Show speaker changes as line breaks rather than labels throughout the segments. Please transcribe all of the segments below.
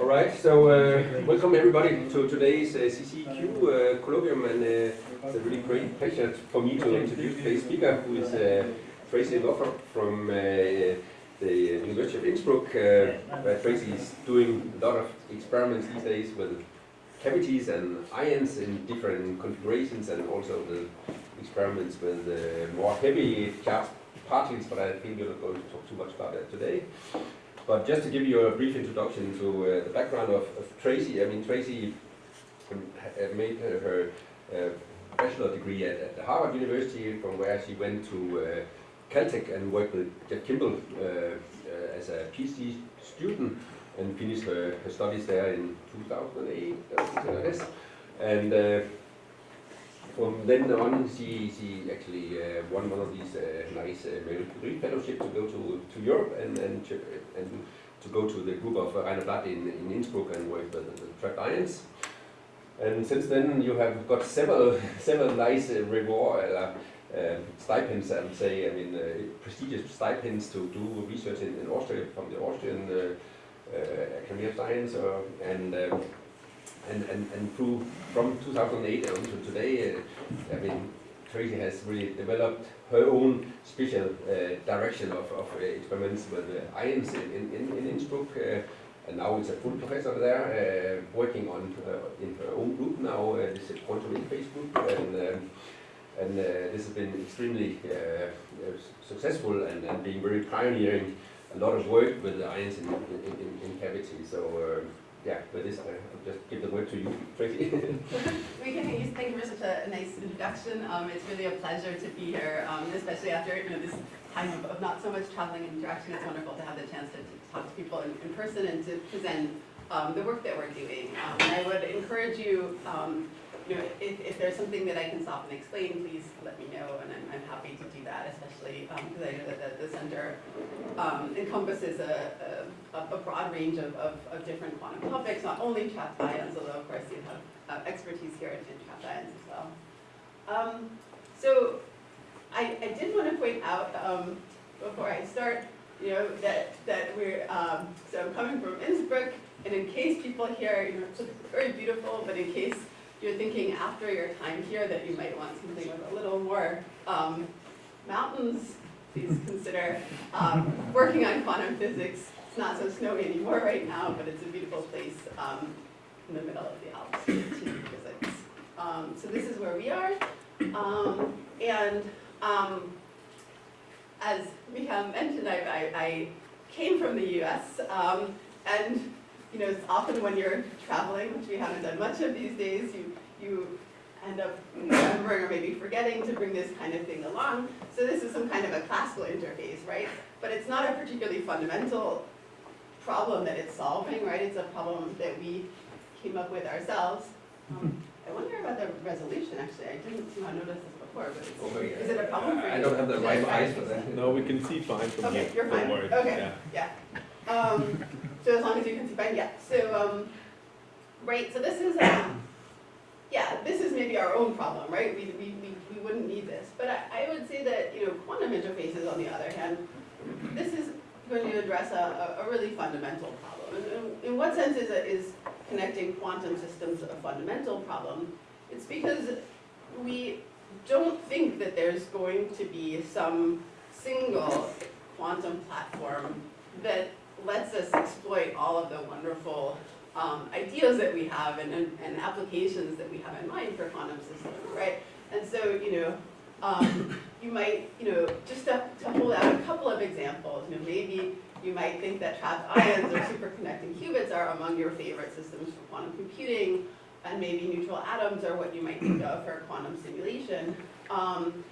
All right, so uh, welcome everybody to today's uh, CCQ uh, colloquium, and uh, it's a really great pleasure for me to introduce today's speaker, who is uh, Tracy Northup from uh, the University of Innsbruck, where Tracy is doing a lot of experiments these days with cavities and ions in different configurations, and also the experiments with more heavy charged particles, but I think we're not going to talk too much about that today. But just to give you a brief introduction to uh, the background of, of, Tracy, I mean, Tracy made her uh, bachelor degree at, at, Harvard University, from where she went to uh, Caltech and worked with Jeff Kimble uh, as a PhD student and finished her, her studies there in 2008, I guess. And from then on, she, she actually uh, won one of these uh, nice uh, Marie Curie fellowship to go to, to Europe and, and, to, and to go to the group of uh, Rainer Blatt in, in Innsbruck and work with the, the trapped ions. And since then, you have got several several nice uh, reward uh, uh, stipends, I would say. I mean, uh, prestigious stipends to do research in, in Austria from the Austrian uh, uh, Academy of Science, and um, and, and, and through from 2008 until today, uh, I mean, Tracy has really developed her own special uh, direction of, of uh, experiments with uh, ions in, in, in Innsbruck. Uh, and now it's a full professor there, uh, working on in her own group now, this is quantum interface group. And, um, and this has been extremely successful and, and being very pioneering a lot of work with the ions in, in, in, in cavity. So yeah, with this, I'll just give the word to you, Tracy.
we can use, thank you for such a, nice introduction. Um, it's really a pleasure to be here, um, especially after you know, this time of, of, not so much traveling and interaction. It's wonderful to have the chance to, to talk to people in, in, person and to present um, the work that we're doing. Um, and I would encourage you um, you know, if, if there's something that I can stop and explain, please let me know, and I'm, I'm happy to do that, especially because um, I know that the, the center um, encompasses a, a, a, broad range of, of, of, different quantum topics, not only trapped ions, although of course you have uh, expertise here in, in, trapped ions as well. Um, so I, I, did want to point out um, before I start, you know, that, that we're, um, so I'm coming from Innsbruck, and in case people here, you know, it's very beautiful, but in case you're thinking after your time here that you might want something with a little more um, mountains, please consider um, working on quantum physics. It's not so snowy anymore right now, but it's a beautiful place um, in the middle of the Alps to do physics. Um, so this is where we are. Um, and um, as Michael mentioned, I, I, I, came from the US, and you know, often when you're traveling, which we haven't done much of these days, you, you end up remembering or maybe forgetting to bring this kind of thing along. So this is some kind of a classical interface, right? But it's not a particularly fundamental problem that it's solving, right? It's a problem that we came up with ourselves. Um, I wonder about the resolution, actually. I didn't notice this before, but oh, yeah. is it a problem for you?
I don't have the right eyes for that.
No, we can see fine from
okay,
here.
you're fine. Okay, yeah. yeah. Um, so as long as you can see fine, yeah. So, um, right, so this is, um, yeah, this is maybe our own problem, right? We, we, we, we wouldn't need this. But I, I would say that, you know, quantum interfaces, on the other hand, this is going to address a, a, a really fundamental problem. And in, in what sense is, it, is connecting quantum systems a fundamental problem? It's because we don't think that there's going to be some single quantum platform that lets us exploit all of the wonderful um, ideas that we have and, and, and, applications that we have in mind for quantum systems, right? And so, you know, um, you might, you know, just to, to hold out a couple of examples, you know, maybe you might think that trapped ions or superconducting qubits are among your favorite systems for quantum computing, and maybe neutral atoms are what you might think of for quantum simulation. Um,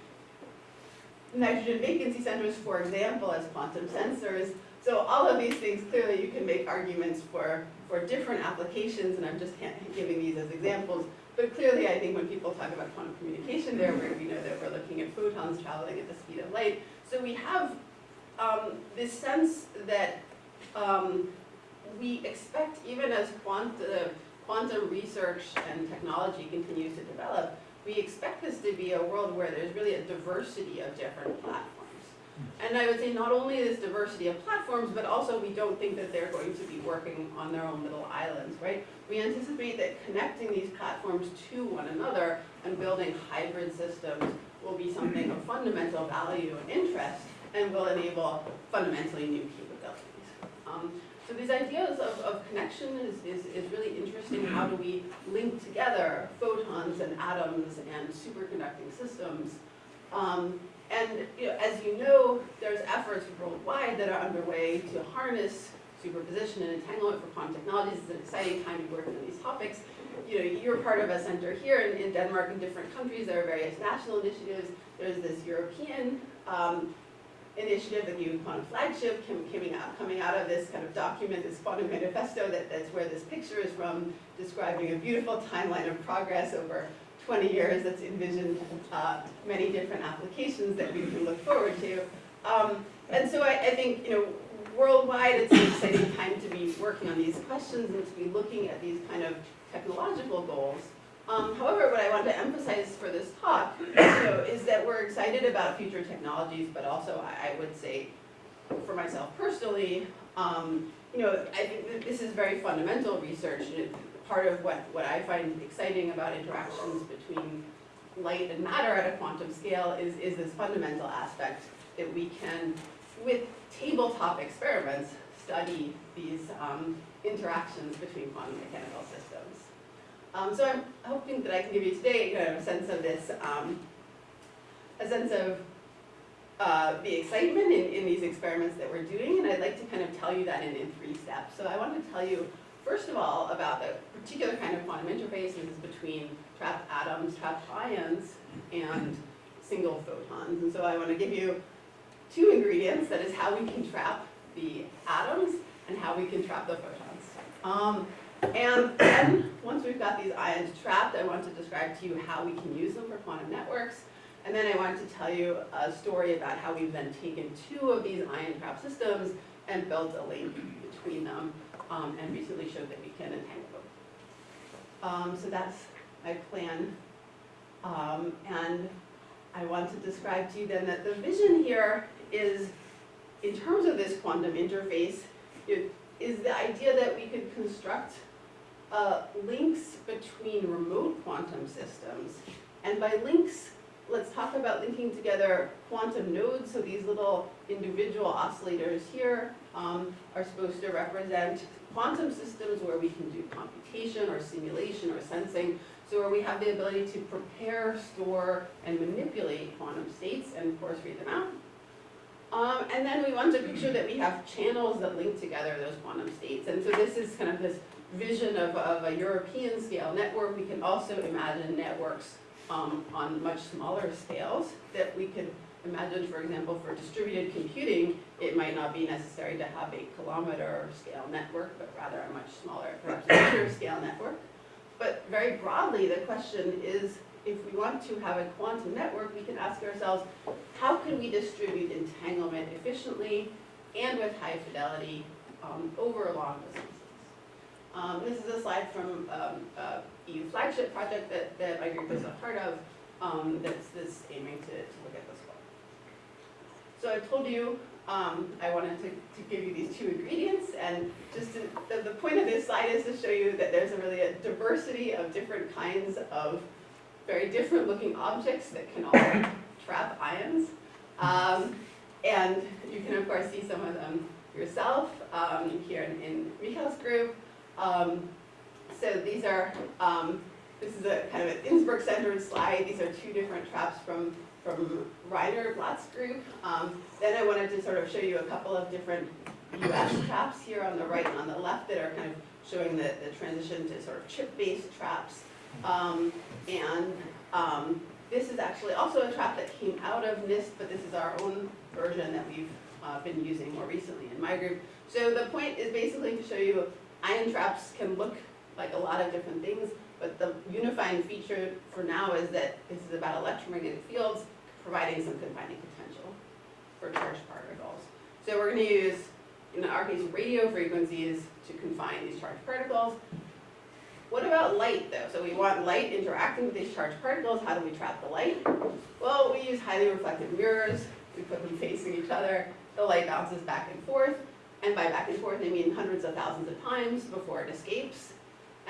nitrogen vacancy centers, for example, as quantum sensors, so all of these things, clearly you can make arguments for, for different applications, and I'm just giving these as examples. But clearly, I think when people talk about quantum communication there, we know that we're looking at photons traveling at the speed of light. So we have um, this sense that um, we expect, even as quantum, quantum research and technology continues to develop, we expect this to be a world where there's really a diversity of different platforms. And I would say not only this diversity of platforms, but also we don't think that they're going to be working on their own little islands, right? We anticipate that connecting these platforms to one another and building hybrid systems will be something of fundamental value and interest and will enable fundamentally new capabilities. Um, so these ideas of, of connection is, is, is really interesting. How do we link together photons and atoms and superconducting systems? Um, and you know, as you know, there's efforts worldwide that are underway to harness superposition and entanglement for quantum technologies. It's an exciting time to be working on these topics. You know, you're part of a center here in, in Denmark and different countries. There are various national initiatives. There's this European um, initiative, the new quantum flagship coming out, coming out of this kind of document, this quantum manifesto, that, that's where this picture is from, describing a beautiful timeline of progress over 20 years that's envisioned uh, many different applications that we can look forward to. Um, and so I, I think, you know, worldwide it's an exciting time to be working on these questions and to be looking at these kind of technological goals. Um, however, what I want to emphasize for this talk is that we're excited about future technologies, but also I, I would say, for myself personally, um, you know, I think this is very fundamental research. Part of what, what I find exciting about interactions between light and matter at a quantum scale is, is this fundamental aspect that we can, with tabletop experiments, study these um, interactions between quantum mechanical systems. Um, so I'm hoping that I can give you today kind of a sense of this, um, a sense of uh, the excitement in, in these experiments that we're doing, and I'd like to kind of tell you that in, in three steps. So I want to tell you, first of all, about the particular kind of quantum interfaces between trapped atoms, trapped ions, and single photons. And so I want to give you two ingredients, that is how we can trap the atoms and how we can trap the photons. Um, and then, once we've got these ions trapped, I want to describe to you how we can use them for quantum networks. And then I want to tell you a story about how we've then taken two of these ion trap systems and built a link between them um, and recently showed that we can entangle them. Um, so that's my plan. Um, and I want to describe to you then that the vision here is, in terms of this quantum interface, it is the idea that we could construct uh, links between remote quantum systems. And by links, let's talk about linking together quantum nodes. So these little individual oscillators here um, are supposed to represent quantum systems where we can do computation or simulation or sensing. So where we have the ability to prepare, store, and manipulate quantum states and of course read them out. Um, and then we want to picture that we have channels that link together those quantum states. And so this is kind of this vision of, of a European scale network. We can also imagine networks um, on much smaller scales that we could imagine, for example, for distributed computing, it might not be necessary to have a kilometer scale network, but rather a much smaller, perhaps meter scale network. But very broadly, the question is, if we want to have a quantum network, we can ask ourselves, how can we distribute entanglement efficiently and with high fidelity um, over long distances? Um, this is a slide from um, a EU flagship project that, that my group is a part of um, that's, that's aiming to, to look at this one. So I told you um, I wanted to, to give you these two ingredients and just to, the, the point of this slide is to show you that there's a really a diversity of different kinds of very different looking objects that can all trap ions. Um, and you can of course see some of them yourself um, here in, in group. Um, so these are, um, this is a kind of an Innsbruck-centered slide. These are two different traps from, from Rainer Blatt's group. Um, then I wanted to sort of show you a couple of different US traps here on the right and on the left that are kind of showing the, the transition to sort of chip-based traps. Um, and um, this is actually also a trap that came out of NIST, but this is our own version that we've uh, been using more recently in my group. So the point is basically to show you ion traps can look like a lot of different things, but the unifying feature for now is that this is about electromagnetic fields providing some confining potential for charged particles. So we're going to use, in our case, radio frequencies to confine these charged particles. What about light though? So we want light interacting with these charged particles. How do we trap the light? Well, we use highly reflective mirrors. we put them facing each other, the light bounces back and forth, and by back and forth, I mean hundreds of thousands of times before it escapes.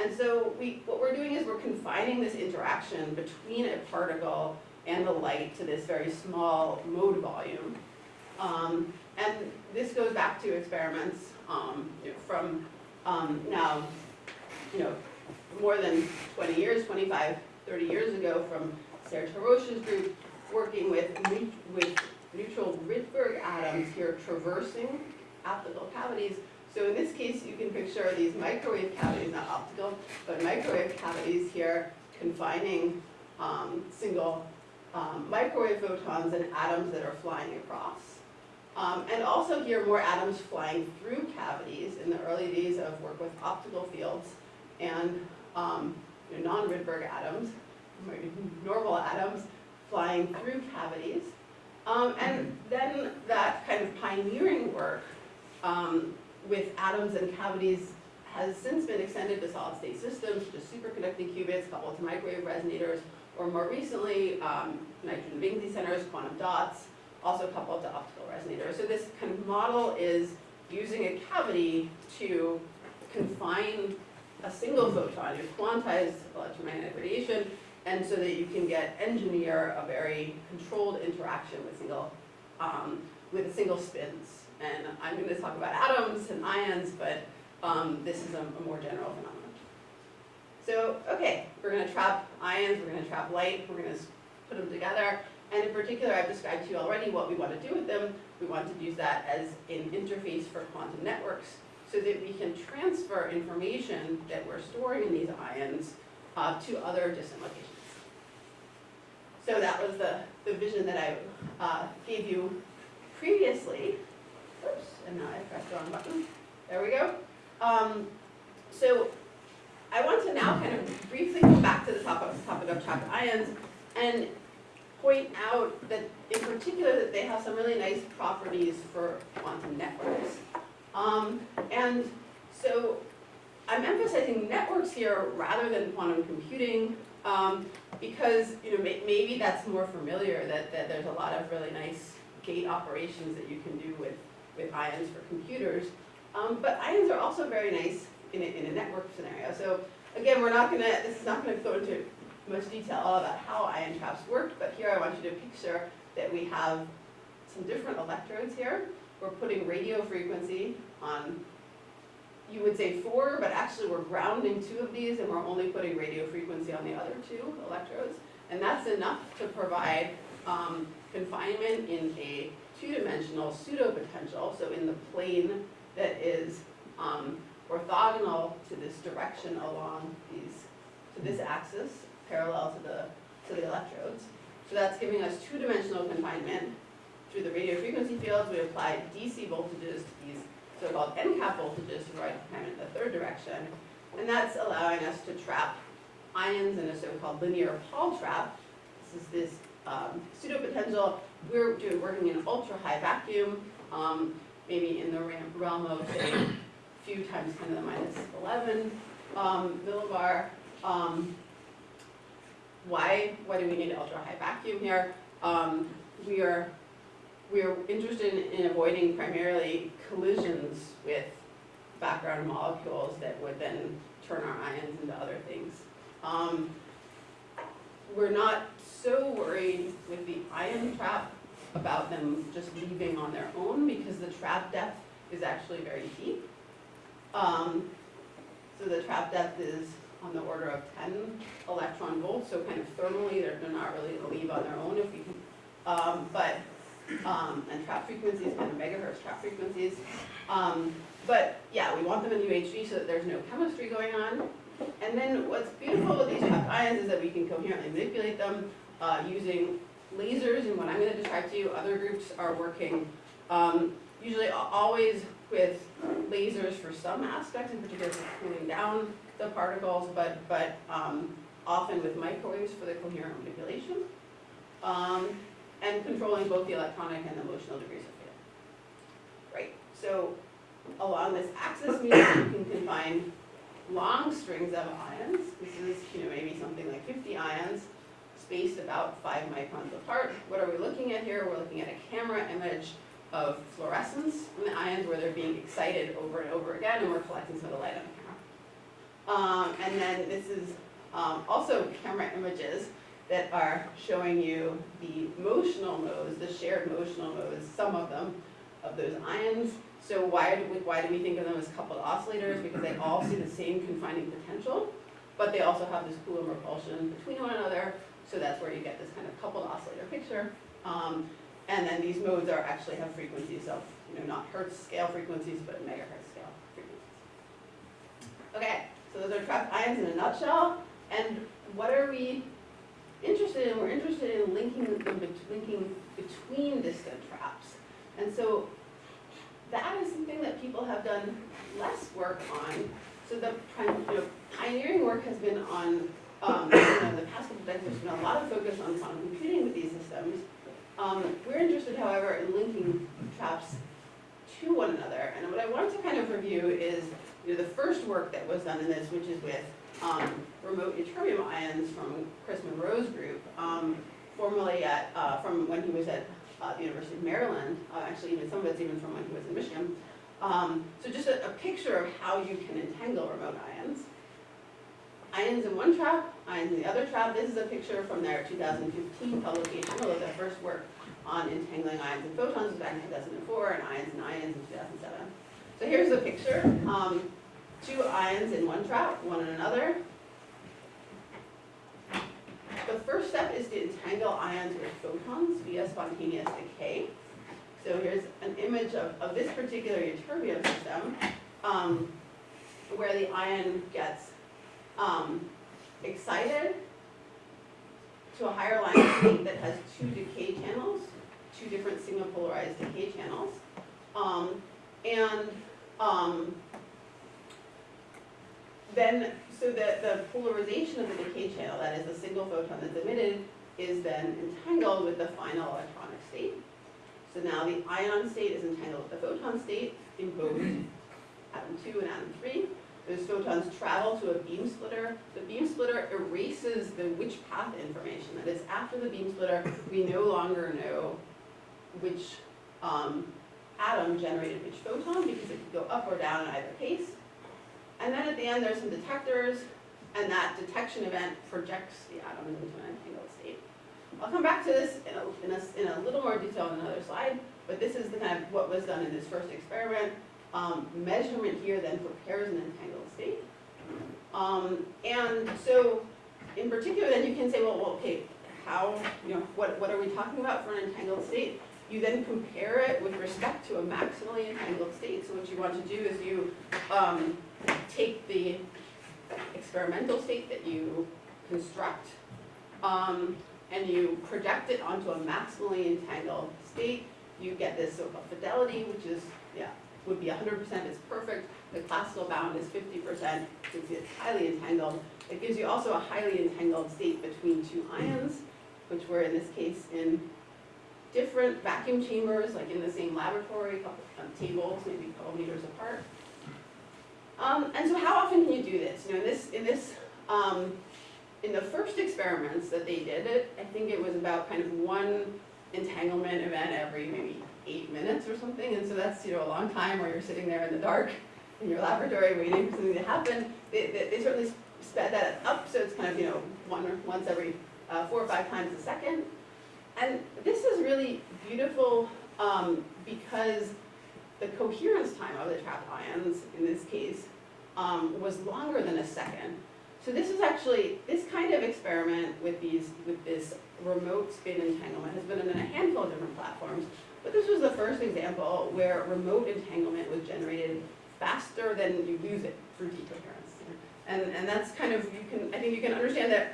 And so we, what we're doing is we're confining this interaction between a particle and the light to this very small mode volume. Um, and this goes back to experiments um, you know, from um, now, you know, more than 20 years, 25, 30 years ago from Serge Haroche's group working with, with neutral Rydberg atoms here traversing optical cavities. So in this case, you can picture these microwave cavities, not optical, but microwave cavities here confining um, single um, microwave photons and atoms that are flying across. Um, and also here, more atoms flying through cavities in the early days of work with optical fields and um, you know, non-Rydberg atoms, normal atoms flying through cavities. Um, and then that kind of pioneering work um, with atoms and cavities has since been extended to solid state systems, to superconducting qubits coupled to microwave resonators, or more recently, um, nitrogen vacancy centers, quantum dots, also coupled to optical resonators. So this kind of model is using a cavity to confine a single photon, you quantize electromagnetic radiation, and so that you can get, engineer a very controlled interaction with single, um, with single spins. And I'm gonna talk about atoms and ions, but, um, this is a, a more general phenomenon. So, okay, we're gonna trap ions, we're gonna trap light, we're gonna put them together. And in particular, I've described to you already what we want to do with them. We want to use that as an interface for quantum networks so that we can transfer information that we're storing in these ions uh, to other distant locations. So that was the, the vision that I uh, gave you previously. Oops, and now I pressed the wrong button. There we go. Um, so I want to now kind of briefly go back to the topic, topic of trapped ions and point out that in particular that they have some really nice properties for quantum networks. Um, and so I'm emphasizing networks here rather than quantum computing um, because you know may, maybe that's more familiar that, that there's a lot of really nice gate operations that you can do with, with ions for computers. Um, but ions are also very nice in a, in a network scenario. So again, we're not gonna, this is not gonna go into much detail about how ion traps work, but here I want you to picture that we have some different electrodes here. We're putting radio frequency on, you would say four, but actually we're grounding two of these and we're only putting radio frequency on the other two electrodes. And that's enough to provide um, confinement in a two-dimensional pseudo-potential, so in the plane that is um, orthogonal to this direction along these, to this axis, parallel to the, to the electrodes. So that's giving us two-dimensional confinement. Through the radio frequency fields, we apply DC voltages to these so-called end cap voltages to provide confinement in the third direction. And that's allowing us to trap ions in a so-called linear Paul trap. This is this um, pseudo-potential. We're doing, working in ultra-high vacuum, um, maybe in the realm of, a few times 10 to the minus 11 um, millibar. Um, why, why do we need ultra-high vacuum here? Um, we are, we are interested in, in avoiding primarily collisions with background molecules that would then turn our ions into other things. Um, we're not so worried with the ion trap about them just leaving on their own because the trap depth is actually very deep. Um, so the trap depth is on the order of 10 electron volts, so kind of thermally, they're, they're not really gonna leave on their own if we can. Um, but, um, and trap frequencies, kind of megahertz trap frequencies. Um, but yeah, we want them in UHV so that there's no chemistry going on. And then what's beautiful with these trapped ions is that we can coherently manipulate them uh, using lasers, and what I'm gonna describe to you, other groups are working um, usually always with lasers for some aspects, in particular for cooling down the particles, but, but um, often with microwaves for the coherent manipulation. Um, and controlling both the electronic and the motional degrees of freedom. Right, so along this axis means you can confine long strings of ions. This is, you know, maybe something like 50 ions spaced about five microns apart. What are we looking at here? We're looking at a camera image of fluorescence in the ions where they're being excited over and over again, and we're collecting some of the light on the camera. Um, and then this is um, also camera images that are showing you the motional modes, the shared motional modes, some of them, of those ions. So why do we, why do we think of them as coupled oscillators? Because they all see the same confining potential, but they also have this Coulomb repulsion between one another. So that's where you get this kind of coupled oscillator picture. Um, and then these modes are actually have frequencies of, you know, not hertz scale frequencies, but megahertz scale frequencies. Okay, so those are trapped ions in a nutshell. And what are we interested in? We're interested in linking them, linking between distant traps. And so that is something that people have done less work on. So the you know, pioneering work has been on, um, the past couple decades, there's been a lot of focus on quantum computing with these systems. Um, we're interested, however, in linking traps to one another. And what I wanted to kind of review is, you know, the first work that was done in this, which is with um, remote ytterbium ions from Chris Monroe's group, um, formerly at, uh, from when he was at uh, the University of Maryland, uh, actually even some of it's even from when he was in Michigan. Um, so just a, a picture of how you can entangle remote ions. Ions in one trap, ions in the other trap. This is a picture from their 2015 publication, although their first work on entangling ions and photons was back in 2004, and ions and ions in 2007. So here's the picture. Um, two ions in one trap, one in another. The first step is to entangle ions with photons via spontaneous decay. So here's an image of, of this particular ytterbium system, um, where the ion gets um, excited to a higher line state that has two decay channels, two different sigma polarized decay channels. Um, and um, then, so the, the polarization of the decay channel, that is the single photon that's emitted, is then entangled with the final electronic state. So now the ion state is entangled with the photon state in both atom 2 and atom 3. Those photons travel to a beam splitter. The beam splitter erases the which path information. That is, after the beam splitter, we no longer know which um, atom generated which photon because it could go up or down in either case. And then at the end, there's some detectors, and that detection event projects the atom into an entangled state. I'll come back to this in a, in a, in a little more detail in another slide, but this is the kind of what was done in this first experiment. Um, measurement here then prepares an entangled state. Um, and so, in particular, then you can say, well, well, okay, how, you know, what, what are we talking about for an entangled state? You then compare it with respect to a maximally entangled state. So what you want to do is you um, take the experimental state that you construct, um, and you project it onto a maximally entangled state. You get this so-called fidelity, which is, yeah, would be 100%, it's perfect. The classical bound is 50%, since it's highly entangled. It gives you also a highly entangled state between two ions, which were in this case in different vacuum chambers, like in the same laboratory, couple um, tables, maybe a couple meters apart. Um, and so how often can you do this? You know, in this, in this, um, in the first experiments that they did it, I think it was about kind of one entanglement event every maybe eight minutes or something, and so that's, you know, a long time where you're sitting there in the dark in your laboratory waiting for something to happen. They, they, they certainly sped that up, so it's kind of, you know, one or once every uh, four or five times a second. And this is really beautiful um, because the coherence time of the trapped ions, in this case, um, was longer than a second. So this is actually, this kind of experiment with these, with this remote spin entanglement has been in a handful of different platforms, but this was the first example where remote entanglement was generated faster than you lose it through decoherence. And, and that's kind of, you can, I think you can understand that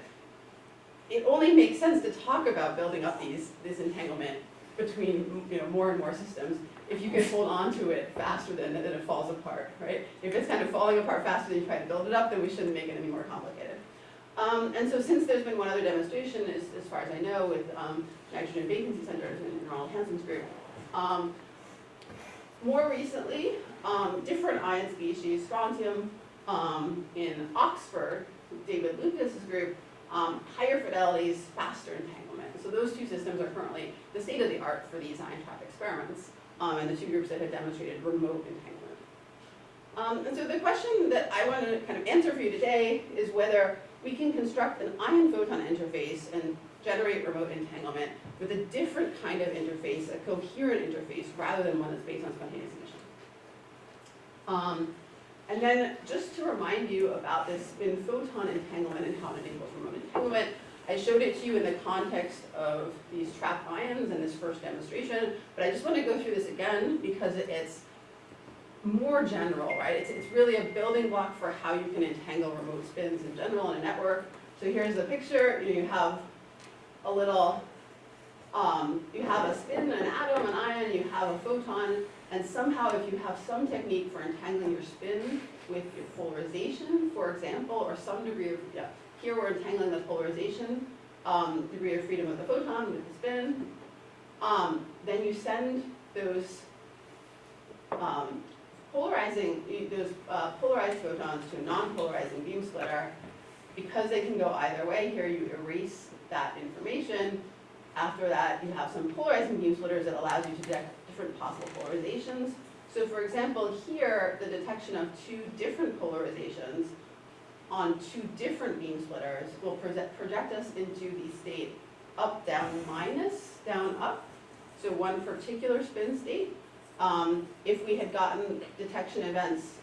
it only makes sense to talk about building up these, this entanglement between, you know, more and more systems if you can hold on to it faster than, than it falls apart, right? If it's kind of falling apart faster than you try to build it up, then we shouldn't make it any more complicated. Um, and so since there's been one other demonstration, as, as far as I know, with um, nitrogen vacancy centers in Ronald Hanson's group, um, more recently, um, different ion species, strontium um, in Oxford, David Lucas's group, um, higher fidelities, faster entanglement. So those two systems are currently the state of the art for these ion trap experiments, and the two groups that have demonstrated remote entanglement. Um, and so the question that I want to kind of answer for you today is whether we can construct an ion photon interface and generate remote entanglement with a different kind of interface, a coherent interface, rather than one that's based on spontaneous emission. Um, and then just to remind you about this spin photon entanglement and how it enables remote entanglement, I showed it to you in the context of these trapped ions in this first demonstration, but I just want to go through this again because it's more general, right? It's, it's really a building block for how you can entangle remote spins in general in a network. So here's the picture, you, know, you have a little, um, you have a spin, an atom, an ion, you have a photon, and somehow if you have some technique for entangling your spin with your polarization, for example, or some degree of, yeah, here we're entangling the polarization, um, degree of freedom of the photon with the spin, um, then you send those um, polarizing, those uh, polarized photons to a non-polarizing beam splitter, because they can go either way, here you erase that information. After that, you have some polarizing beam splitters that allows you to detect different possible polarizations. So for example, here, the detection of two different polarizations on two different beam splitters will project, project us into the state up, down, minus, down, up. So one particular spin state. Um, if we had gotten detection events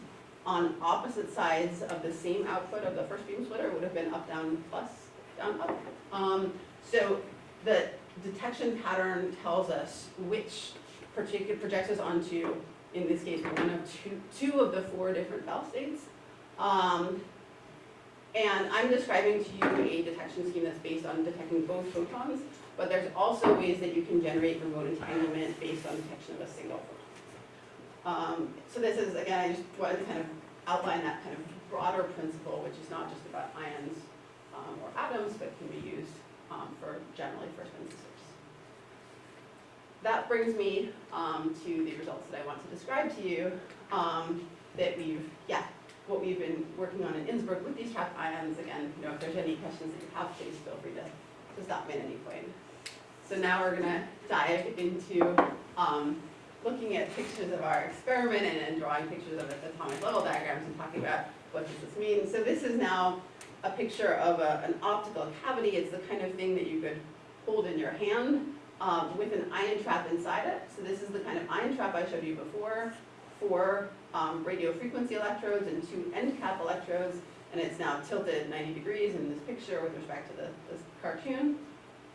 on opposite sides of the same output of the first beam splitter, it would have been up, down, plus, down, up. Um, so the detection pattern tells us which particular projects us onto, in this case, one of two, two of the four different Bell states. Um, and I'm describing to you a detection scheme that's based on detecting both photons, but there's also ways that you can generate remote entanglement based on detection of a single photon. Um, so this is, again, I just wanted to kind of outline that kind of broader principle, which is not just about ions um, or atoms, but can be used um, for generally for spin systems. That brings me um, to the results that I want to describe to you um, that we've, yeah, what we've been working on in Innsbruck with these trapped ions. Again, you know, if there's any questions that you have, please feel free to, to stop me at any point. So now we're gonna dive into um, looking at pictures of our experiment and drawing pictures of its atomic level diagrams and talking about what does this mean. So this is now a picture of a, an optical cavity. It's the kind of thing that you could hold in your hand um, with an ion trap inside it. So this is the kind of ion trap I showed you before, four um, radio frequency electrodes and two end cap electrodes, and it's now tilted 90 degrees in this picture with respect to the, this cartoon.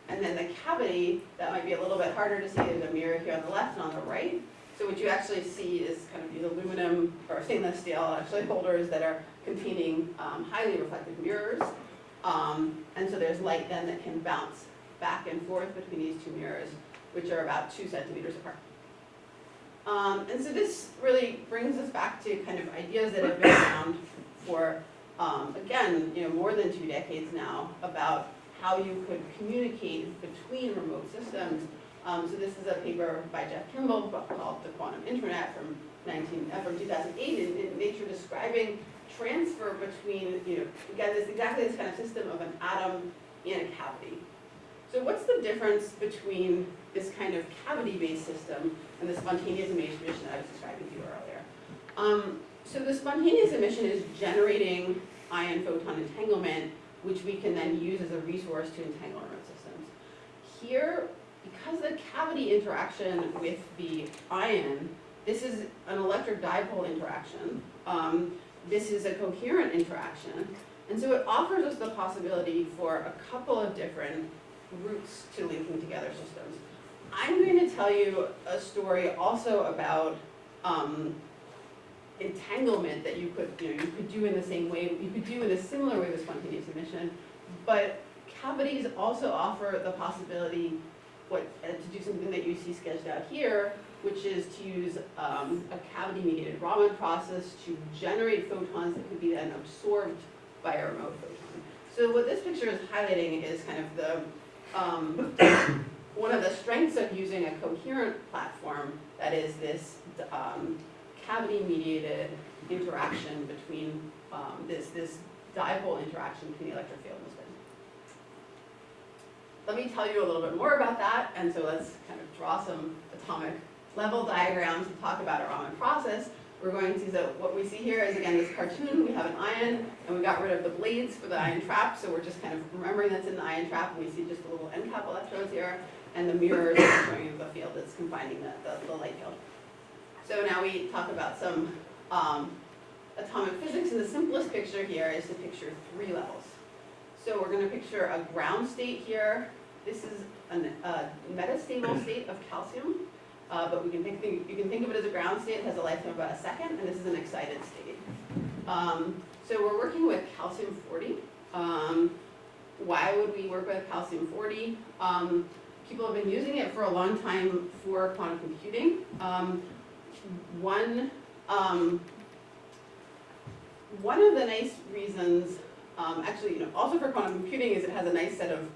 And then the cavity, that might be a little bit harder to see, there's a mirror here on the left and on the right. So what you actually see is kind of these aluminum or stainless steel actually holders that are containing um, highly reflective mirrors. Um, and so there's light then that can bounce back and forth between these two mirrors, which are about two centimeters apart. Um, and so this really brings us back to kind of ideas that have been around for, um, again, you know, more than two decades now about how you could communicate between remote systems. Um, so this is a paper by Jeff Kimble called The Quantum Internet from 19, uh, from 2008 in, in Nature describing transfer between, you know, again, this exactly this kind of system of an atom in a cavity. So what's the difference between this kind of cavity-based system and the spontaneous emission that I was describing to you earlier? Um, so the spontaneous emission is generating ion photon entanglement, which we can then use as a resource to entangle remote systems. Here, because the cavity interaction with the ion, this is an electric dipole interaction. Um, this is a coherent interaction. And so it offers us the possibility for a couple of different routes to linking together systems. I'm going to tell you a story also about um, entanglement that you could, you know, you could do in the same way, you could do in a similar way with spontaneous emission, but cavities also offer the possibility what, uh, to do something that you see sketched out here, which is to use um, a cavity-mediated Raman process to generate photons that could be then absorbed by a remote photon. So what this picture is highlighting is kind of the um, one of the strengths of using a coherent platform that is this um, cavity-mediated interaction between um, this this dipole interaction between the electric field and the spin. let me tell you a little bit more about that, and so let's kind of draw some atomic level diagrams and talk about our Raman process. We're going to, so what we see here is again this cartoon, we have an ion, and we got rid of the blades for the ion trap, so we're just kind of remembering that's in the ion trap, and we see just the little end cap electrodes here, and the mirrors are showing the field that's confining the, the, the light field. So now we talk about some um, atomic physics, and the simplest picture here is to picture three levels. So we're gonna picture a ground state here. This is an- a metastable state of calcium, uh, but we can think, you can think of it as a ground state, it has a lifetime of about a second, and this is an excited state. Um, So we're working with calcium forty. Um, Why would we work with calcium forty? Um, People have been using it for a long time for quantum computing. Um, One, um, one of the nice reasons, um, actually, you know, also for quantum computing is it has a nice set of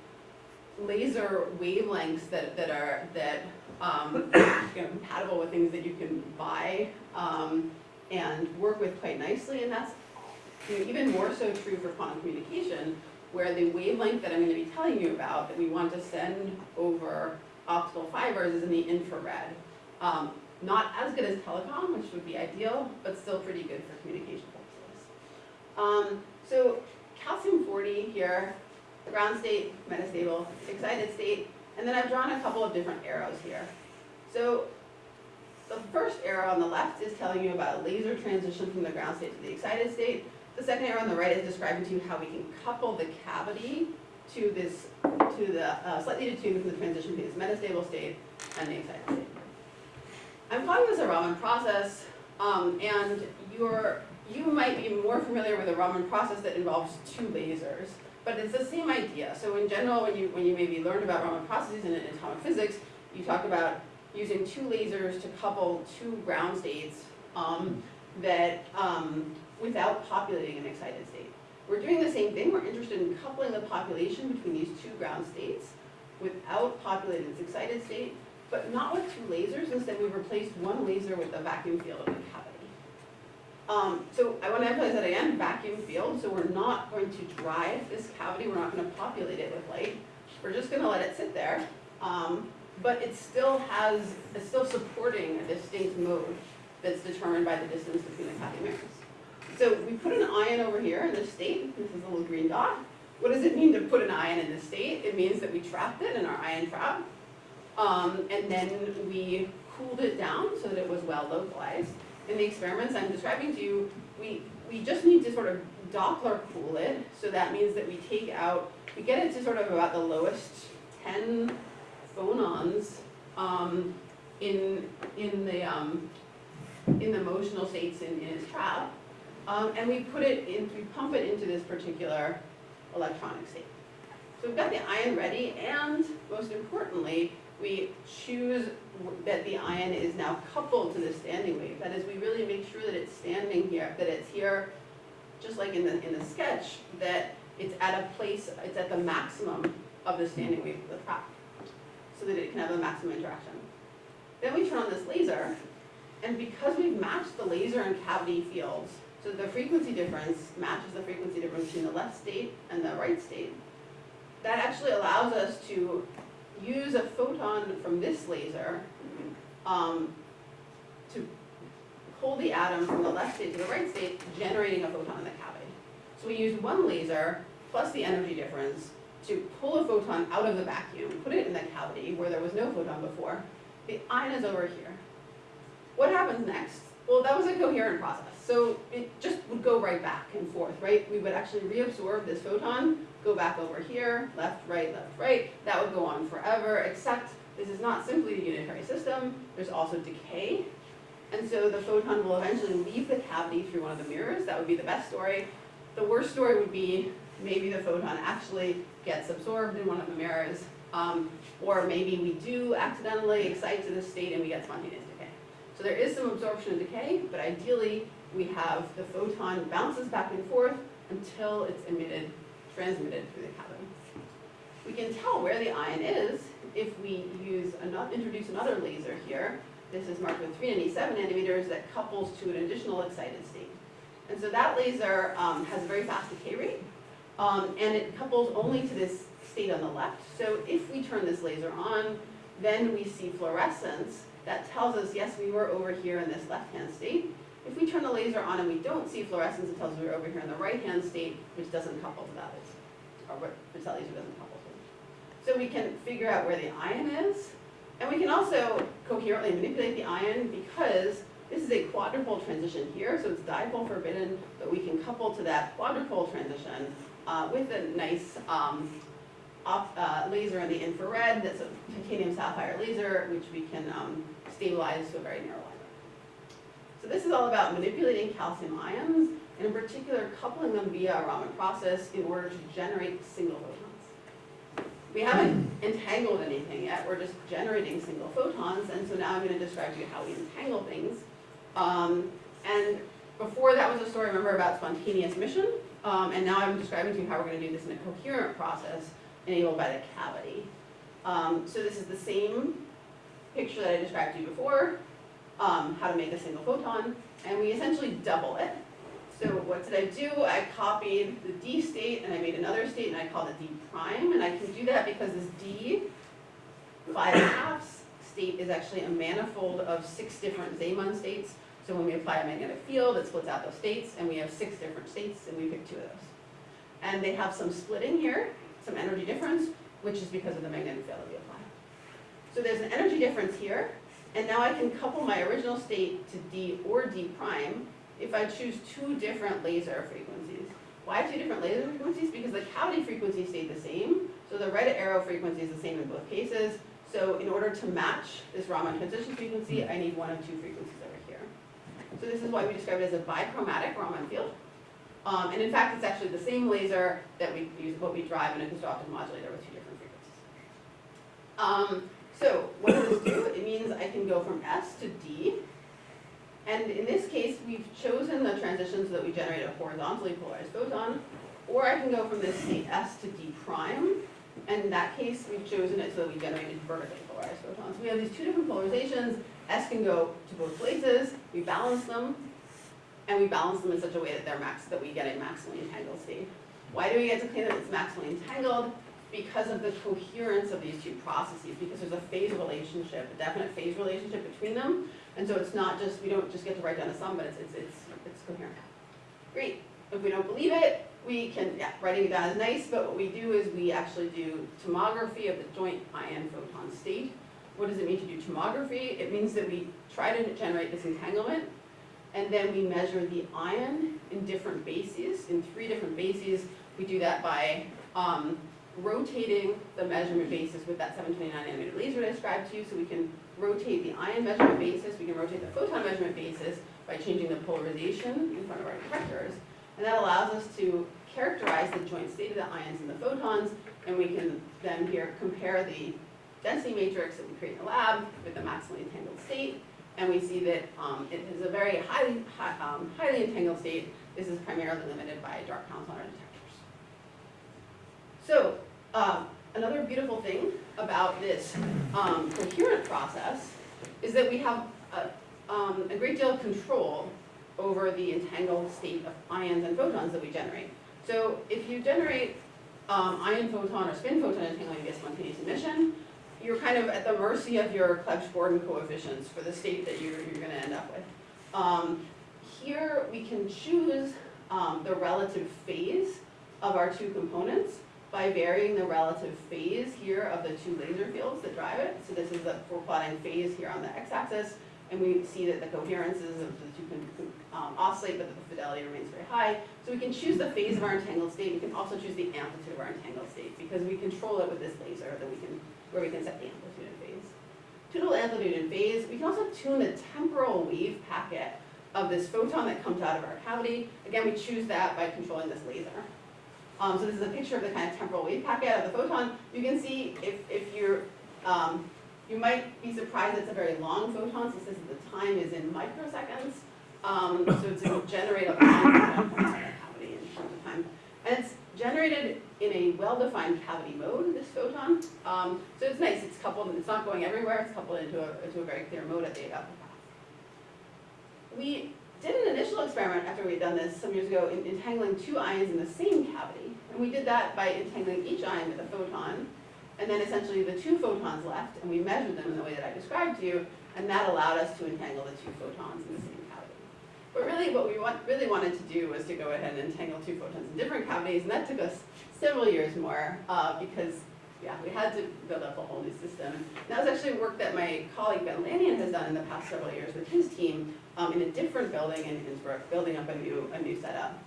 laser wavelengths that, that are, that, um, you know, compatible with things that you can buy, um, and work with quite nicely, and that's, you know, even more so true for quantum communication, where the wavelength that I'm gonna be telling you about, that we want to send over optical fibers is in the infrared. Um, not as good as telecom, which would be ideal, but still pretty good for communication purposes. Um, so calcium forty here, ground state, metastable, excited state, and then I've drawn a couple of different arrows here. So the first arrow on the left is telling you about a laser transition from the ground state to the excited state. The second arrow on the right is describing to you how we can couple the cavity to this, to the, uh, slightly detuned from the transition this metastable state and the excited state. I'm this a Raman process, um, and you're, you might be more familiar with a Raman process that involves two lasers, but it's the same idea. So in general, when you, when you maybe learn about Raman processes in atomic physics, you talk about using two lasers to couple two ground states, um, that, um, without populating an excited state. We're doing the same thing, we're interested in coupling the population between these two ground states without populating this excited state, but not with two lasers, instead we've replaced one laser with a vacuum field of the cavity. Um, so I wanna emphasize that again, vacuum field, so we're not going to drive this cavity, we're not gonna populate it with light, we're just gonna let it sit there. Um, but it still has, it's still supporting a distinct mode that's determined by the distance between the cavity mirrors. So we put an ion over here in this state, this is a little green dot. What does it mean to put an ion in this state? It means that we trapped it in our ion trap. Um, and then we cooled it down so that it was well localized. In the experiments I'm describing to you, we, we just need to sort of Doppler cool it. So that means that we take out, we get it to sort of about the lowest ten phonons um, in, in the, um, in the motional states in, in its trap. Um, and we put it in, we pump it into this particular electronic state. So we've got the ion ready, and most importantly, we choose that the ion is now coupled to the standing wave. That is, we really make sure that it's standing here, that it's here, just like in the, in the sketch, that it's at a place, it's at the maximum of the standing wave of the trap, so that it can have a maximum interaction. Then we turn on this laser, and because we've matched the laser and cavity fields, so the frequency difference matches the frequency difference between the left state and the right state, that actually allows us to use a photon from this laser um, to pull the atom from the left state to the right state, generating a photon in the cavity. So we use one laser plus the energy difference to pull a photon out of the vacuum, put it in the cavity where there was no photon before. The ion is over here. What happens next? Well, that was a coherent process. So it just would go right back and forth, right? We would actually reabsorb this photon, go back over here, left, right, left, right. That would go on forever, except this is not simply a unitary system. There's also decay. And so the photon will eventually leave the cavity through one of the mirrors. That would be the best story. The worst story would be maybe the photon actually gets absorbed in one of the mirrors. Um, or maybe we do accidentally excite to this state and we get spontaneous decay. So there is some absorption and decay, but ideally we have the photon bounces back and forth until it's emitted, transmitted through the cavity. We can tell where the ion is if we use another, introduce another laser here. This is marked with 397 nanometers that couples to an additional excited state. And so that laser um, has a very fast decay rate. Um, and it couples only to this state on the left. So if we turn this laser on, then we see fluorescence. That tells us, yes, we were over here in this left-hand state. If we turn the laser on and we don't see fluorescence, it tells us we're over here in the right-hand state, which doesn't couple to that, or what, which that laser doesn't couple to. So we can figure out where the ion is, and we can also coherently manipulate the ion because this is a quadrupole transition here, so it's dipole forbidden, but we can couple to that quadrupole transition uh, with a nice um, uh, laser in the infrared, that's a titanium sapphire laser, which we can um, stabilize to a very narrow. So this is all about manipulating calcium ions, and in particular coupling them via a Raman process in order to generate single photons. We haven't entangled anything yet, we're just generating single photons, and so now I'm going to describe to you how we entangle things. Um, and before that was a story, remember, about spontaneous emission, um, and now I'm describing to you how we're going to do this in a coherent process enabled by the cavity. Um, so this is the same picture that I described to you before, um, how to make a single photon, and we essentially double it. So what did I do? I copied the D state and I made another state and I called it D prime, and I can do that because this D five halves state is actually a manifold of six different Zeeman states. So when we apply a magnetic field, it splits out those states, and we have six different states, and we pick two of those. And they have some splitting here, some energy difference, which is because of the magnetic field that we apply. So there's an energy difference here, and now I can couple my original state to D or D prime if I choose two different laser frequencies. Why two different laser frequencies? Because the cavity frequency stayed the same, so the red arrow frequency is the same in both cases. So in order to match this Raman transition frequency, I need one of two frequencies over here. So this is why we describe it as a bichromatic Raman field. Um, and in fact, it's actually the same laser that we use, what we drive in a constructive modulator with two different frequencies. Um, so what does this do? It means I can go from S to D. And in this case, we've chosen the transition so that we generate a horizontally polarized photon. Or I can go from this state S to D prime. And in that case, we've chosen it so that we generated vertically polarized photons. We have these two different polarizations. S can go to both places. We balance them. And we balance them in such a way that they're max, that we get a maximally entangled state. Why do we get to claim that it's maximally entangled? Because of the coherence of these two processes, because there's a phase relationship, a definite phase relationship between them. And so it's not just, we don't just get to write down a sum, but it's, it's, it's, it's coherent. Great. If we don't believe it, we can, yeah, writing it down is nice, but what we do is we actually do tomography of the joint ion photon state. What does it mean to do tomography? It means that we try to generate this entanglement, and then we measure the ion in different bases, in three different bases. We do that by um, rotating the measurement basis with that 729 nanometer laser I described to you, so we can rotate the ion measurement basis, we can rotate the photon measurement basis by changing the polarization in front of our detectors. And that allows us to characterize the joint state of the ions and the photons, and we can then here compare the density matrix that we create in the lab with the maximally entangled state, and we see that um, it is a very highly, high, um, highly entangled state. This is primarily limited by dark counts on our detectors. So um, another beautiful thing about this um, coherent process is that we have a, um, a great deal of control over the entangled state of ions and photons that we generate. So if you generate um, ion photon or spin photon entanglement via spontaneous emission, you're kind of at the mercy of your Clebsch-Gordan coefficients for the state that you're, you're going to end up with. Um, here we can choose the relative phase of our two components by varying the relative phase here of the two laser fields that drive it. So this is the, we're plotting phase here on the x-axis, and we see that the coherences of the two can um, oscillate, but the fidelity remains very high. So we can choose the phase of our entangled state. We can also choose the amplitude of our entangled state because we control it with this laser that we can, where we can set the amplitude and phase. Tunable amplitude and phase. We can also tune the temporal wave packet of this photon that comes out of our cavity. Again, we choose that by controlling this laser. Um, so this is a picture of the kind of temporal wave packet of the photon. You can see if, if you're, um, you might be surprised it's a very long photon, is the time is in microseconds. Um, so it's a generate a long cavity in terms of time. And it's generated in a well-defined cavity mode, this photon. Um, so it's nice, it's coupled, it's not going everywhere, it's coupled into a, into a very clear mode at the upper path. We did an initial experiment after we had done this some years ago in entangling two ions in the same cavity. And we did that by entangling each ion with a photon, and then essentially the two photons left, and we measured them in the way that I described to you, and that allowed us to entangle the two photons in the same cavity. But really what we want, really wanted to do was to go ahead and entangle two photons in different cavities, and that took us several years more, uh, because, yeah, we had to build up a whole new system. And that was actually work that my colleague Ben Lanyon has done in the past several years with his team, um, in a different building in Innsbruck, building up a new, a new setup.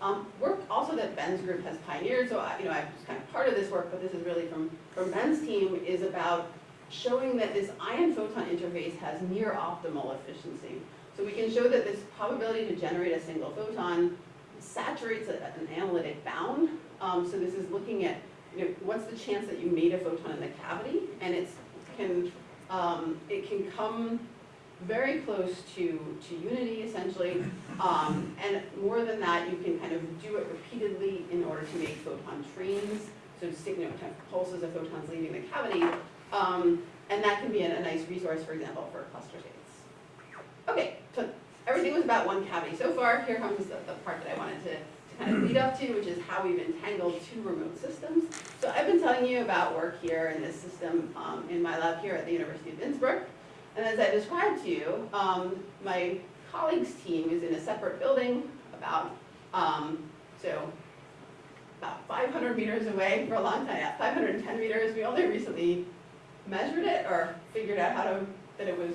Um, work also that Ben's group has pioneered, so I, you know, I'm just kind of part of this work, but this is really from, from Ben's team, is about showing that this ion photon interface has near optimal efficiency. So we can show that this probability to generate a single photon saturates at an analytic bound. Um, so this is looking at, you know, what's the chance that you made a photon in the cavity, and it's can, um, it can come very close to, to unity essentially. Um, and more than that, you can kind of do it repeatedly in order to make photon trains, so to you know, pulses of photons leaving the cavity. Um, and that can be a, a nice resource, for example, for cluster states. Okay, so everything was about one cavity. So far, here comes the, the part that I wanted to, to kind of lead up to, which is how we've entangled two remote systems. So I've been telling you about work here in this system um, in my lab here at the University of Innsbruck. And as I described to you, um, my colleague's team is in a separate building about, um, so about 500 meters away for a long time, yeah, 510 meters. We only recently measured it or figured out how to, that it was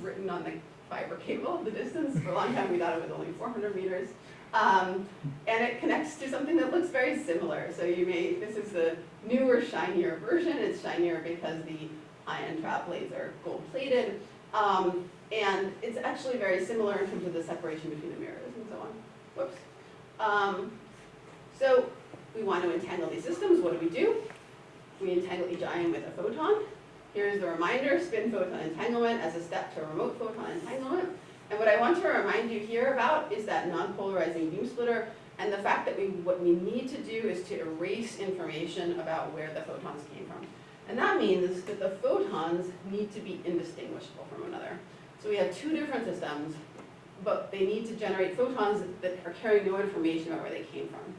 written on the fiber cable, the distance. For a long time, we thought it was only 400 meters. Um, and it connects to something that looks very similar. So you may, this is the newer, shinier version. It's shinier because the ion trap blades are gold plated. Um, and it's actually very similar in terms of the separation between the mirrors and so on. Whoops. Um, so we want to entangle these systems. What do we do? We entangle each ion with a photon. Here's the reminder, spin photon entanglement as a step to remote photon entanglement. And what I want to remind you here about is that non-polarizing beam splitter and the fact that we, what we need to do is to erase information about where the photons came from. And that means that the photons need to be indistinguishable from one another. So we have two different systems, but they need to generate photons that are carrying no information about where they came from.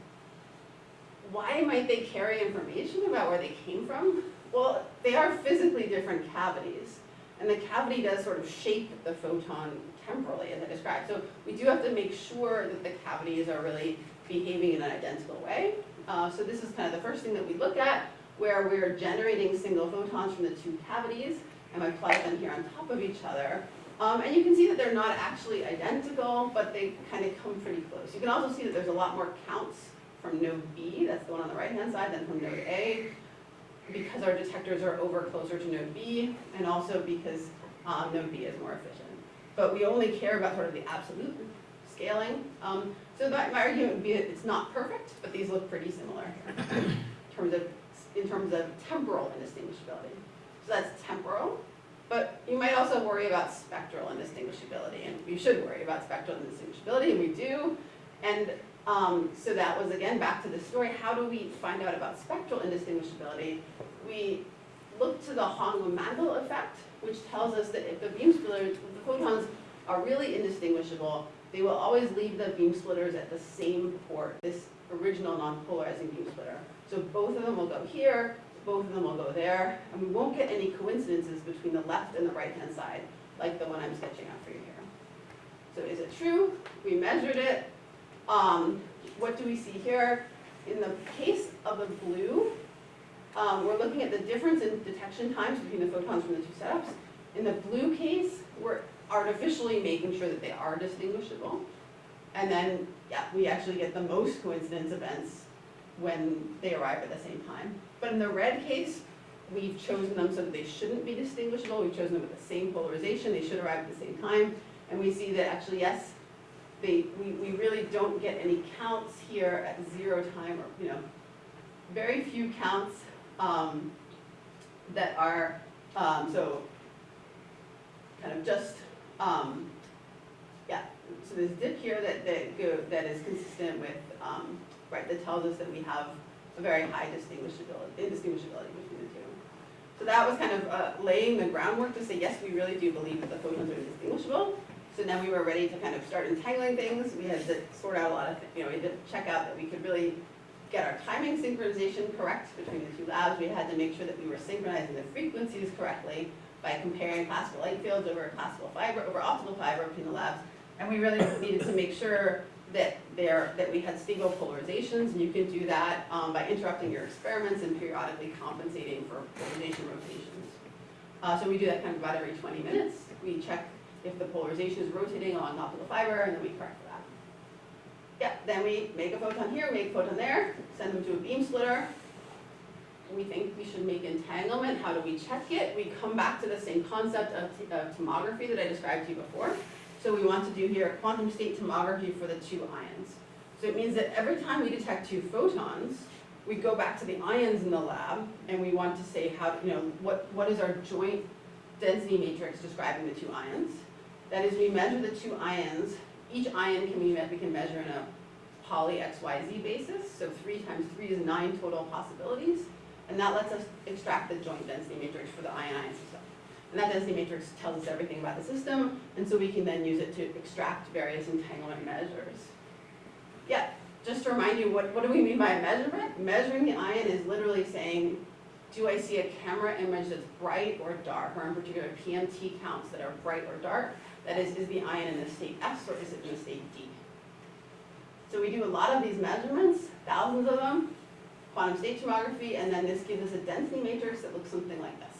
Why might they carry information about where they came from? Well, they are physically different cavities, and the cavity does sort of shape the photon temporally, as I described. So we do have to make sure that the cavities are really behaving in an identical way. Uh, so this is kind of the first thing that we look at, where we're generating single photons from the two cavities, and I apply them here on top of each other. Um, and you can see that they're not actually identical, but they kind of come pretty close. You can also see that there's a lot more counts from node B, that's the one on the right-hand side, than from node A, because our detectors are over closer to node B, and also because um, node B is more efficient. But we only care about sort of the absolute scaling. Um, so that, my argument would be that it's not perfect, but these look pretty similar in terms of, in terms of temporal indistinguishability. So that's temporal, but you might also worry about spectral indistinguishability, and you should worry about spectral indistinguishability, and we do. And um, so that was, again, back to the story, how do we find out about spectral indistinguishability? We look to the Hong-Mandel effect, which tells us that if the beam splitters, the photons are really indistinguishable, they will always leave the beam splitters at the same port, this original non-polarizing beam splitter. So both of them will go here, both of them will go there, and we won't get any coincidences between the left and the right-hand side, like the one I'm sketching out for you here. So is it true? We measured it. Um, what do we see here? In the case of the blue, um, we're looking at the difference in detection times between the photons from the two setups. In the blue case, we're artificially making sure that they are distinguishable. And then, yeah, we actually get the most coincidence events when they arrive at the same time. But in the red case, we've chosen them so that they shouldn't be distinguishable. We've chosen them with the same polarization. They should arrive at the same time. And we see that actually, yes, they, we, we really don't get any counts here at zero time or, you know, very few counts um, that are, um, so kind of just, um, yeah, so there's dip here that, that go, that is consistent with, um, right, that tells us that we have a very high distinguishability, indistinguishability between the two. So that was kind of uh, laying the groundwork to say, yes, we really do believe that the photons are indistinguishable. So now we were ready to kind of start entangling things. We had to sort out a lot of, you know, we had to check out that we could really get our timing synchronization correct between the two labs. We had to make sure that we were synchronizing the frequencies correctly by comparing classical light fields over classical fiber, over optical fiber between the labs. And we really needed to make sure that there, that we had stable polarizations, and you can do that um, by interrupting your experiments and periodically compensating for polarization rotations. Uh, so we do that kind of about every 20 minutes. We check if the polarization is rotating along optical fiber, and then we correct for that. Yeah, then we make a photon here, make a photon there, send them to a beam splitter. We think we should make entanglement. How do we check it? We come back to the same concept of, of tomography that I described to you before. So we want to do here a quantum state tomography for the two ions. So it means that every time we detect two photons, we go back to the ions in the lab and we want to say how, you know, what, what is our joint density matrix describing the two ions. That is, we measure the two ions. Each ion can be, we can measure in a Pauli XYZ basis. So three times three is nine total possibilities. And that lets us extract the joint density matrix for the ion-ion system. And that density matrix tells us everything about the system, and so we can then use it to extract various entanglement measures. Yeah, just to remind you, what, what do we mean by a measurement? Measuring the ion is literally saying, do I see a camera image that's bright or dark, or in particular PMT counts that are bright or dark? That is, is the ion in the state S or is it in the state D? So we do a lot of these measurements, thousands of them, quantum state tomography, and then this gives us a density matrix that looks something like this.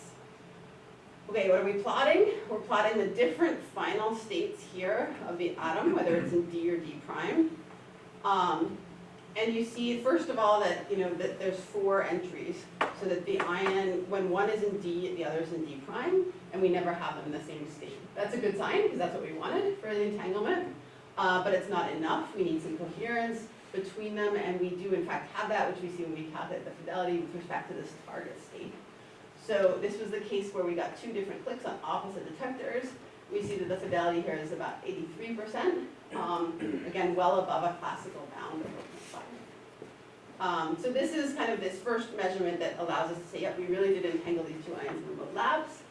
Okay, what are we plotting? We're plotting the different final states here of the atom, whether it's in D or D prime. Um, and you see, first of all, that, you know, that there's four entries, so that the ion, when one is in D, the other is in D prime, and we never have them in the same state. That's a good sign, because that's what we wanted for the entanglement, uh, but it's not enough. We need some coherence between them, and we do in fact have that, which we see when we calculate the fidelity with respect to this target state. So this was the case where we got two different clicks on opposite detectors. We see that the fidelity here is about 83%, um, again, well above a classical bound Um, so this is kind of this first measurement that allows us to say, yep, we really did entangle these two ions in remote labs.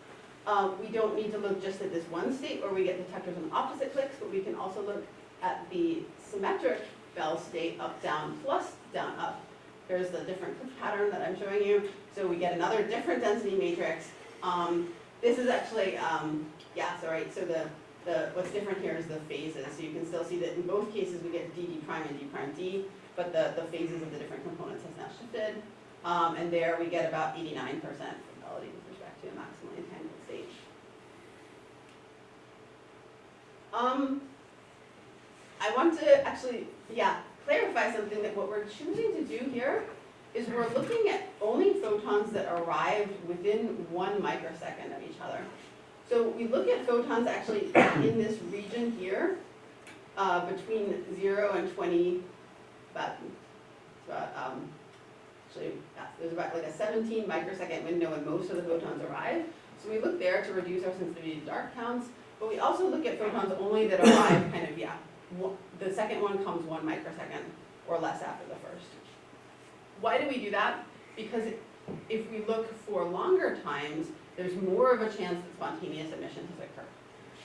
Um, we don't need to look just at this one state where we get detectors on opposite clicks, but we can also look at the symmetric Bell state up, down, plus down, up. Here's the different click pattern that I'm showing you. So we get another different density matrix. Um, this is actually, um, yeah, sorry, so the, the, what's different here is the phases. So you can still see that in both cases we get D, D prime and D prime D, but the, the phases of the different components has now shifted. Um, and there we get about 89% fidelity with respect to a maximally entangled state. Um, I want to actually, yeah, clarify something that what we're choosing to do here is we're looking at only photons that arrived within one microsecond of each other. So we look at photons actually in this region here, uh, between zero and twenty, about, about, um, actually, there's about like a seventeen microsecond window when most of the photons arrive. So we look there to reduce our sensitivity to dark counts, but we also look at photons only that arrive kind of, yeah, the second one comes one microsecond or less after the first. Why do we do that? Because if we look for longer times, there's more of a chance that spontaneous emission has occurred.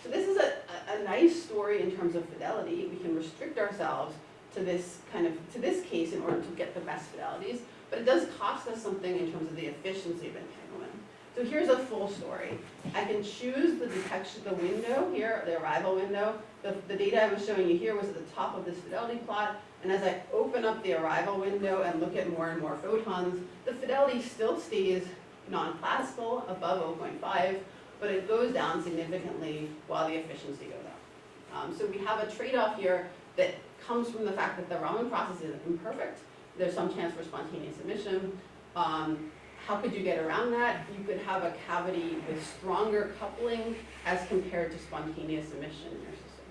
So this is a, a, a nice story in terms of fidelity. We can restrict ourselves to this kind of, to this case in order to get the best fidelities, but it does cost us something in terms of the efficiency of entanglement. So here's a full story. I can choose the detection, the window here, the arrival window. The, the data I was showing you here was at the top of this fidelity plot. And as I open up the arrival window and look at more and more photons, the fidelity still stays non-classical, above 0.5, but it goes down significantly while the efficiency goes up. Um, so we have a trade-off here that comes from the fact that the Raman process is imperfect. There's some chance for spontaneous emission. Um, how could you get around that? You could have a cavity with stronger coupling as compared to spontaneous emission in your system.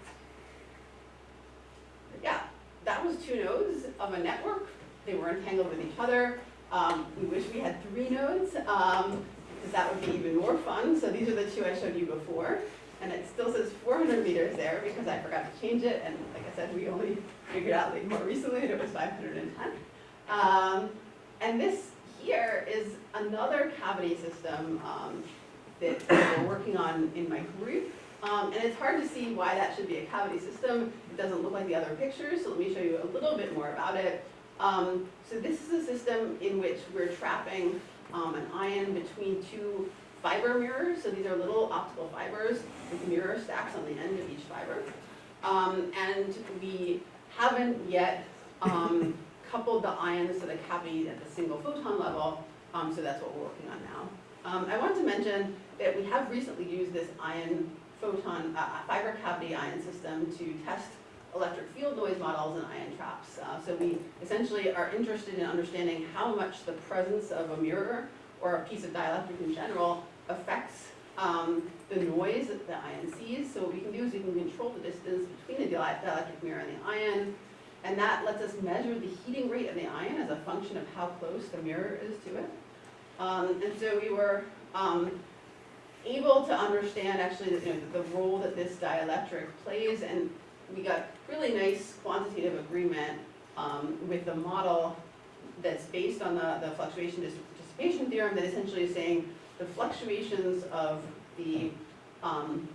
But yeah, that was two nodes of a network. They were entangled with each other. Um, we wish we had three nodes, um, because that would be even more fun. So these are the two I showed you before. And it still says 400 meters there because I forgot to change it. And like I said, we only figured out like more recently that it was 510. Um, and this here is another cavity system um, that we're working on in my group. Um, and it's hard to see why that should be a cavity system. Doesn't look like the other pictures, so let me show you a little bit more about it. Um, so this is a system in which we're trapping um, an ion between two fiber mirrors. So these are little optical fibers with mirror stacks on the end of each fiber. Um, and we haven't yet um, coupled the ions to the cavity at the single photon level, um, so that's what we're working on now. Um, I want to mention that we have recently used this ion photon, uh, fiber cavity ion system to test electric field noise models and ion traps. Uh, so we essentially are interested in understanding how much the presence of a mirror or a piece of dielectric in general affects um, the noise that the ion sees. So what we can do is we can control the distance between the dielectric mirror and the ion, and that lets us measure the heating rate of the ion as a function of how close the mirror is to it. Um, and so we were um, able to understand actually you know, the role that this dielectric plays, and we got really nice quantitative agreement um, with the model that's based on the, the fluctuation dis- dissipation theorem that essentially is saying the fluctuations of the, um,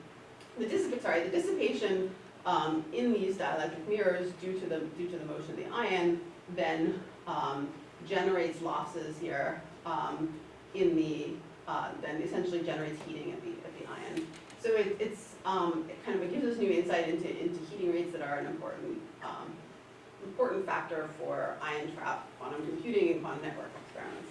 the dissipate, sorry, the dissipation um, in these dielectric mirrors due to the, due to the motion of the ion then um, generates losses here um, in the, uh, then essentially generates heating at the, at the ion. So it, it's, um, it kind of, gives us new insight into, into heating rates that are an important, um, important factor for ion trap quantum computing and quantum network experiments.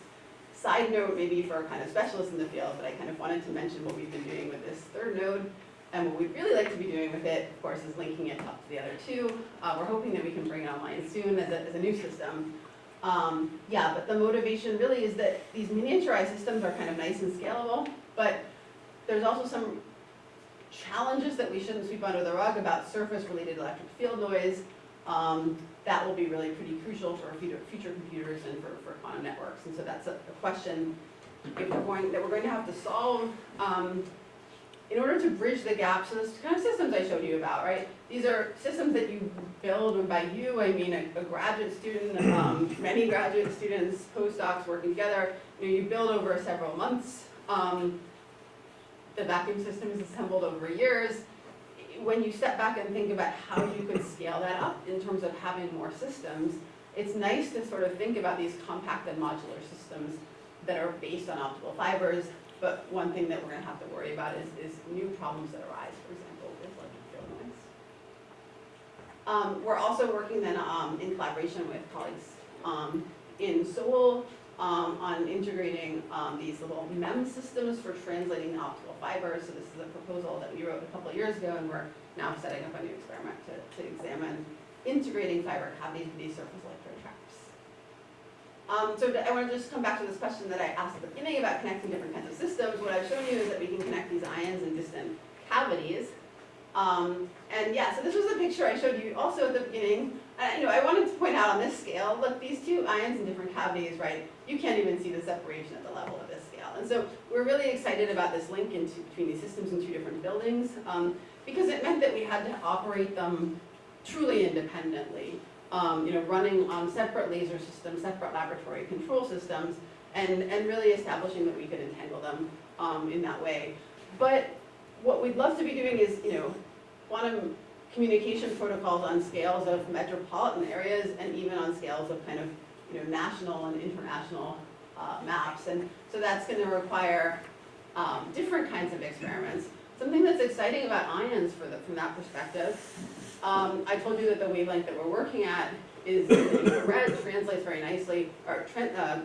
Side note, maybe for kind of specialists in the field, but I kind of wanted to mention what we've been doing with this third node. And what we'd really like to be doing with it, of course, is linking it up to the other two. Uh, we're hoping that we can bring it online soon as a, as a new system. Um, yeah, but the motivation really is that these miniaturized systems are kind of nice and scalable, but there's also some challenges that we shouldn't sweep under the rug about surface-related electric field noise. Um, that will be really pretty crucial for future, future computers and for, for quantum networks. And so that's a, a question we're going, that we're going to have to solve um, in order to bridge the gap. So this kind of systems I showed you about, right? These are systems that you build, and by you, I mean a, a graduate student, um, many graduate students, postdocs working together. You know, you build over several months. Um, the vacuum system is assembled over years. When you step back and think about how you could scale that up in terms of having more systems, it's nice to sort of think about these compacted modular systems that are based on optical fibers. But one thing that we're going to have to worry about is, is new problems that arise, for example, with electric field. Um, we're also working then um, in collaboration with colleagues um, in Seoul um, on integrating um, these little MEM systems for translating the optical fibers. So this is a proposal that we wrote a couple years ago, and we're now setting up a new experiment to, to examine integrating fiber cavities with these surface electrode traps. Um, so I want to just come back to this question that I asked at the beginning about connecting different kinds of systems. What I've shown you is that we can connect these ions in distant cavities. Um, and yeah, so this was a picture I showed you also at the beginning. Uh, you know, I wanted to point out on this scale, look, these two ions in different cavities, right? You can't even see the separation at the level of this scale. And so we're really excited about this link into, between these systems in two different buildings um, because it meant that we had to operate them truly independently. Um, you know, running on separate laser systems, separate laboratory control systems, and, and really establishing that we could entangle them um, in that way. But what we'd love to be doing is, you know, quantum communication protocols on scales of metropolitan areas and even on scales of kind of, you know, national and international uh, maps. And so that's going to require um, different kinds of experiments. Something that's exciting about ions for the, from that perspective, um, I told you that the wavelength that we're working at is infrared, translates very nicely, or uh, to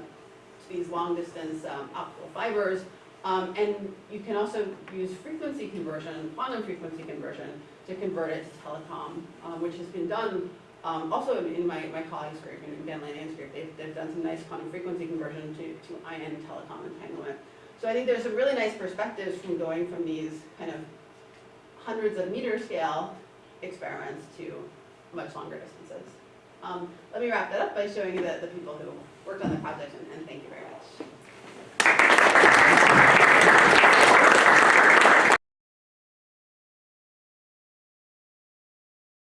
these long distance um, optical fibers. Um, and you can also use frequency conversion, quantum frequency conversion, to convert it to telecom, um, which has been done um, also in, in my, my colleagues' group, in Ben Lanyon's group, they've, they've done some nice quantum frequency conversion to, to ion telecom entanglement. So I think there's some really nice perspectives from going from these kind of hundreds of meter scale experiments to much longer distances. Um, let me wrap that up by showing you the, the people who worked on the project, and, and thank you very much.